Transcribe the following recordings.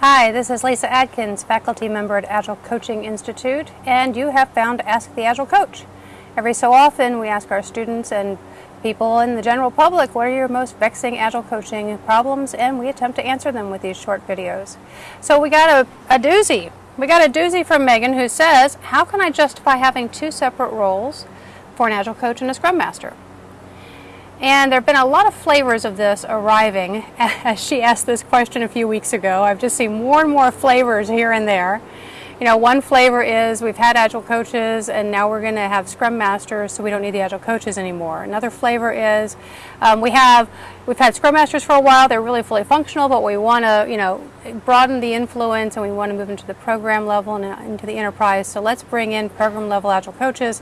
Hi, this is Lisa Adkins, faculty member at Agile Coaching Institute, and you have found Ask the Agile Coach. Every so often, we ask our students and people in the general public what are your most vexing Agile coaching problems, and we attempt to answer them with these short videos. So we got a, a doozy. We got a doozy from Megan who says, how can I justify having two separate roles for an Agile coach and a Scrum Master? And there have been a lot of flavors of this arriving as she asked this question a few weeks ago. I've just seen more and more flavors here and there. You know, one flavor is we've had Agile coaches and now we're going to have Scrum Masters so we don't need the Agile coaches anymore. Another flavor is um, we have, we've had Scrum Masters for a while, they're really fully functional, but we want to, you know, broaden the influence and we want to move into the program level and into the enterprise. So let's bring in program level Agile coaches.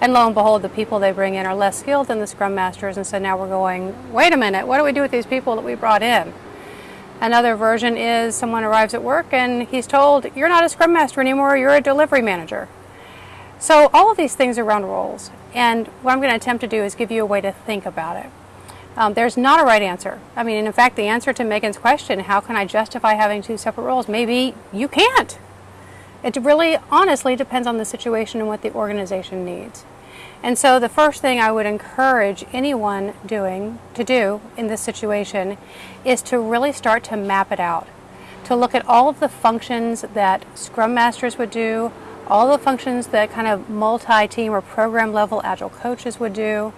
And lo and behold, the people they bring in are less skilled than the Scrum Masters, and so now we're going, wait a minute, what do we do with these people that we brought in? Another version is someone arrives at work and he's told, you're not a Scrum Master anymore, you're a delivery manager. So all of these things are around roles, and what I'm going to attempt to do is give you a way to think about it. Um, there's not a right answer. I mean, in fact, the answer to Megan's question, how can I justify having two separate roles? Maybe you can't. It really honestly depends on the situation and what the organization needs. And so the first thing I would encourage anyone doing to do in this situation is to really start to map it out. To look at all of the functions that Scrum Masters would do, all the functions that kind of multi-team or program level Agile coaches would do.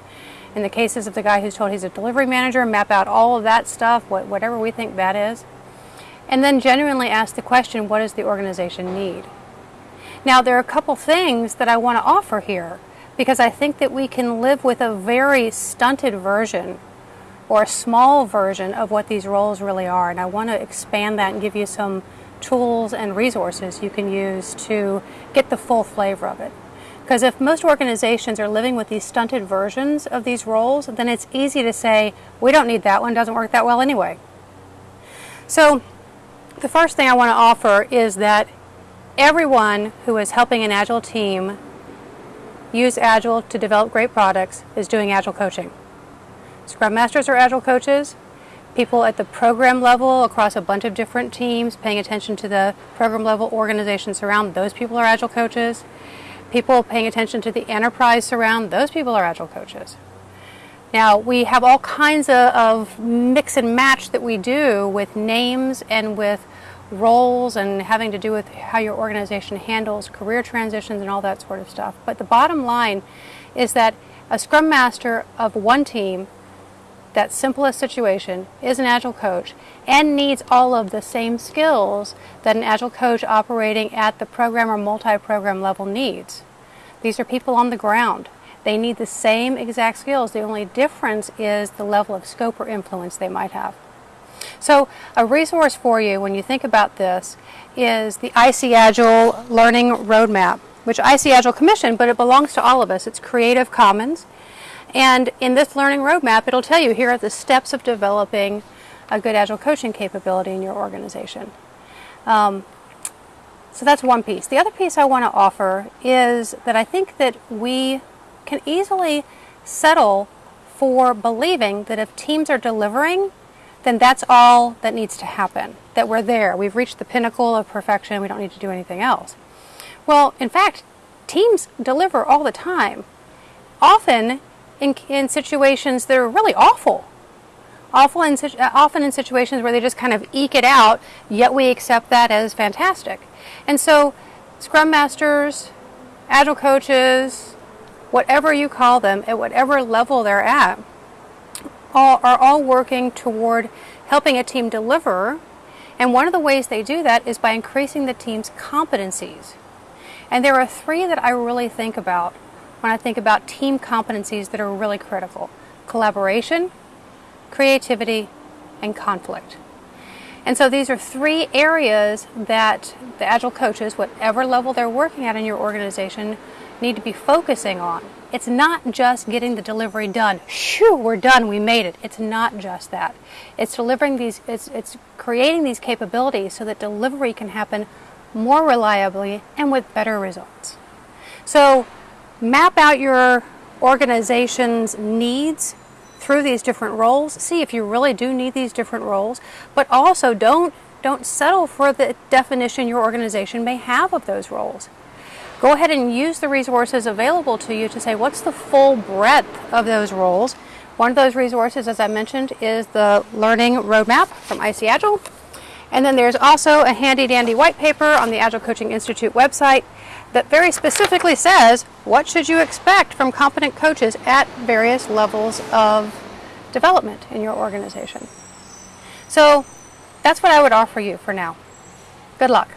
In the cases of the guy who's told he's a delivery manager, map out all of that stuff, whatever we think that is. And then genuinely ask the question, what does the organization need? Now, there are a couple things that I want to offer here because I think that we can live with a very stunted version or a small version of what these roles really are. And I want to expand that and give you some tools and resources you can use to get the full flavor of it. Because if most organizations are living with these stunted versions of these roles, then it's easy to say, we don't need that one, doesn't work that well anyway. So the first thing I want to offer is that everyone who is helping an Agile team use Agile to develop great products is doing Agile coaching. Scrum Masters are Agile coaches. People at the program level across a bunch of different teams paying attention to the program level organizations around, those people are Agile coaches. People paying attention to the enterprise surround, those people are Agile coaches. Now, we have all kinds of, of, mix and match that we do with names and with roles and having to do with how your organization handles career transitions and all that sort of stuff. But the bottom line is that a scrum master of one team, that simplest situation, is an agile coach and needs all of the same skills that an agile coach operating at the program or multi-program level needs. These are people on the ground. They need the same exact skills. The only difference is the level of scope or influence they might have. So a resource for you when you think about this is the IC Agile Learning Roadmap, which IC Agile commissioned, but it belongs to all of us. It's Creative Commons. And in this learning roadmap, it'll tell you here are the steps of developing a good Agile coaching capability in your organization. Um, so that's one piece. The other piece I want to offer is that I think that we can easily settle for believing that if teams are delivering, then that's all that needs to happen, that we're there. We've reached the pinnacle of perfection. We don't need to do anything else. Well, in fact, teams deliver all the time, often in, in situations that are really awful. Awful in, uh, often in situations where they just kind of eke it out, yet we accept that as fantastic. And so, Scrum Masters, Agile coaches, whatever you call them, at whatever level they're at, all, are all working toward helping a team deliver. And one of the ways they do that is by increasing the team's competencies. And there are three that I really think about when I think about team competencies that are really critical. Collaboration, creativity, and conflict. And so these are three areas that the Agile coaches, whatever level they're working at in your organization, need to be focusing on. It's not just getting the delivery done. Shoo, we're done, we made it. It's not just that. It's delivering these, it's, it's creating these capabilities so that delivery can happen more reliably and with better results. So map out your organization's needs through these different roles. See if you really do need these different roles, but also don't Don't settle for the definition your organization may have of those roles. Go ahead and use the resources available to you to say what's the full breadth of those roles. One of those resources, as I mentioned, is the Learning Roadmap from IC Agile. And then there's also a handy dandy white paper on the Agile Coaching Institute website that very specifically says what should you expect from competent coaches at various levels of development in your organization. So that's what I would offer you for now. Good luck.